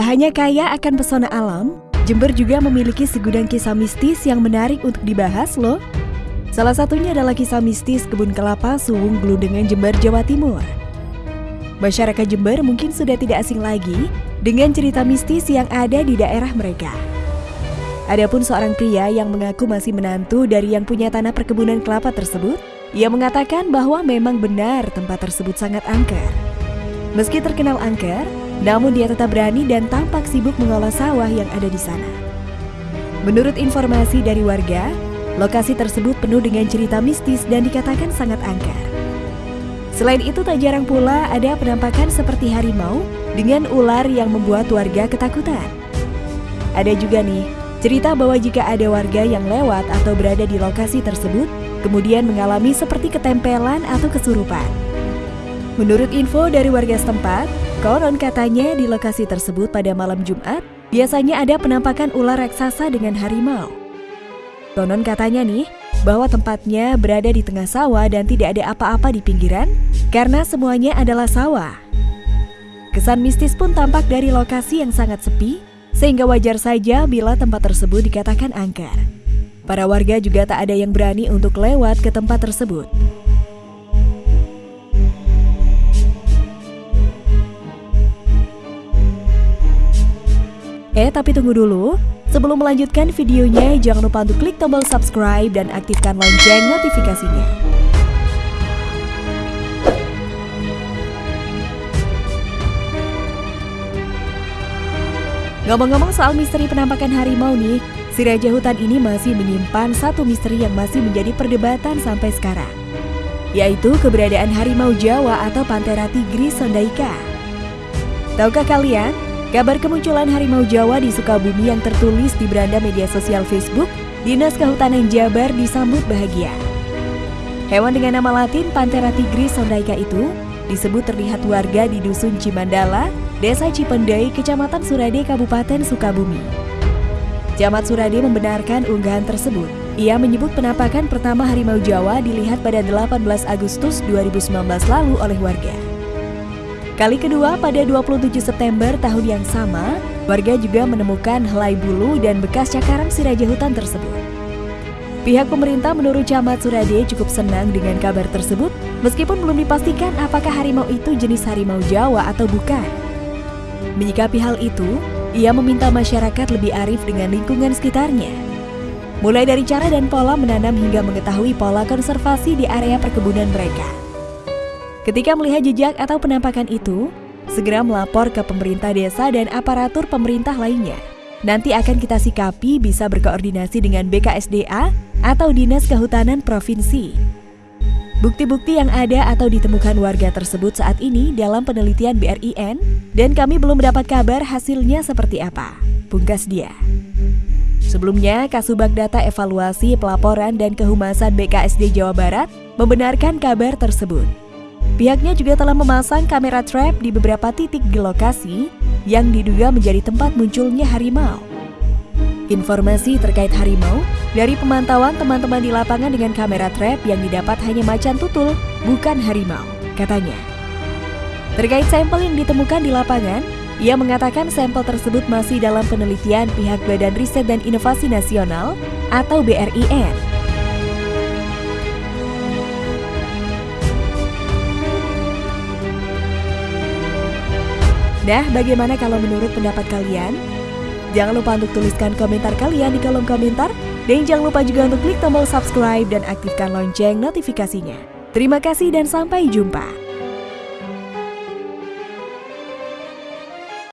Tak hanya kaya akan pesona alam, Jember juga memiliki segudang kisah mistis yang menarik untuk dibahas loh. Salah satunya adalah kisah mistis kebun kelapa Suwung Glundengan Jember, Jawa Timur. Masyarakat Jember mungkin sudah tidak asing lagi dengan cerita mistis yang ada di daerah mereka. Adapun seorang pria yang mengaku masih menantu dari yang punya tanah perkebunan kelapa tersebut, ia mengatakan bahwa memang benar tempat tersebut sangat angker. Meski terkenal angker, namun dia tetap berani dan tampak sibuk mengolah sawah yang ada di sana. Menurut informasi dari warga, lokasi tersebut penuh dengan cerita mistis dan dikatakan sangat angker. Selain itu tak jarang pula ada penampakan seperti harimau dengan ular yang membuat warga ketakutan. Ada juga nih cerita bahwa jika ada warga yang lewat atau berada di lokasi tersebut, kemudian mengalami seperti ketempelan atau kesurupan. Menurut info dari warga setempat, konon katanya di lokasi tersebut pada malam Jumat, biasanya ada penampakan ular raksasa dengan harimau. Konon katanya nih, bahwa tempatnya berada di tengah sawah dan tidak ada apa-apa di pinggiran, karena semuanya adalah sawah. Kesan mistis pun tampak dari lokasi yang sangat sepi, sehingga wajar saja bila tempat tersebut dikatakan angker. Para warga juga tak ada yang berani untuk lewat ke tempat tersebut. Eh, tapi tunggu dulu. Sebelum melanjutkan videonya, jangan lupa untuk klik tombol subscribe dan aktifkan lonceng notifikasinya. Ngomong-ngomong soal misteri penampakan harimau nih, si Raja Hutan ini masih menyimpan satu misteri yang masih menjadi perdebatan sampai sekarang. Yaitu keberadaan harimau Jawa atau Panthera tigris sondaika. Tahukah kalian, kabar kemunculan harimau Jawa di Sukabumi yang tertulis di beranda media sosial Facebook, Dinas Kehutanan Jabar disambut bahagia. Hewan dengan nama latin Panthera tigris sondaika itu disebut terlihat warga di Dusun Cimandala, Desa Cipendei, Kecamatan Surade, Kabupaten Sukabumi. Camat Surade membenarkan unggahan tersebut. Ia menyebut penampakan pertama harimau Jawa dilihat pada 18 Agustus 2019 lalu oleh warga. Kali kedua pada 27 September tahun yang sama, warga juga menemukan helai bulu dan bekas cakaran si raja hutan tersebut. Pihak pemerintah menurut Camat Surade cukup senang dengan kabar tersebut, meskipun belum dipastikan apakah harimau itu jenis harimau Jawa atau bukan. Menyikapi hal itu, ia meminta masyarakat lebih arif dengan lingkungan sekitarnya. Mulai dari cara dan pola menanam hingga mengetahui pola konservasi di area perkebunan mereka. Ketika melihat jejak atau penampakan itu, segera melapor ke pemerintah desa dan aparatur pemerintah lainnya. Nanti akan kita sikapi bisa berkoordinasi dengan BKSDA atau Dinas Kehutanan Provinsi Bukti-bukti yang ada atau ditemukan warga tersebut saat ini dalam penelitian BRIN dan kami belum mendapat kabar hasilnya seperti apa. Pungkas dia. Sebelumnya, Kasubag Data Evaluasi Pelaporan dan Kehumasan BKSD Jawa Barat membenarkan kabar tersebut. Pihaknya juga telah memasang kamera trap di beberapa titik di lokasi yang diduga menjadi tempat munculnya harimau. Informasi terkait harimau dari pemantauan teman-teman di lapangan dengan kamera trap yang didapat hanya macan tutul, bukan harimau, katanya. Terkait sampel yang ditemukan di lapangan, ia mengatakan sampel tersebut masih dalam penelitian pihak Badan Riset dan Inovasi Nasional atau BRIN. Nah, bagaimana kalau menurut pendapat kalian? Jangan lupa untuk tuliskan komentar kalian di kolom komentar. Dan jangan lupa juga untuk klik tombol subscribe dan aktifkan lonceng notifikasinya. Terima kasih dan sampai jumpa.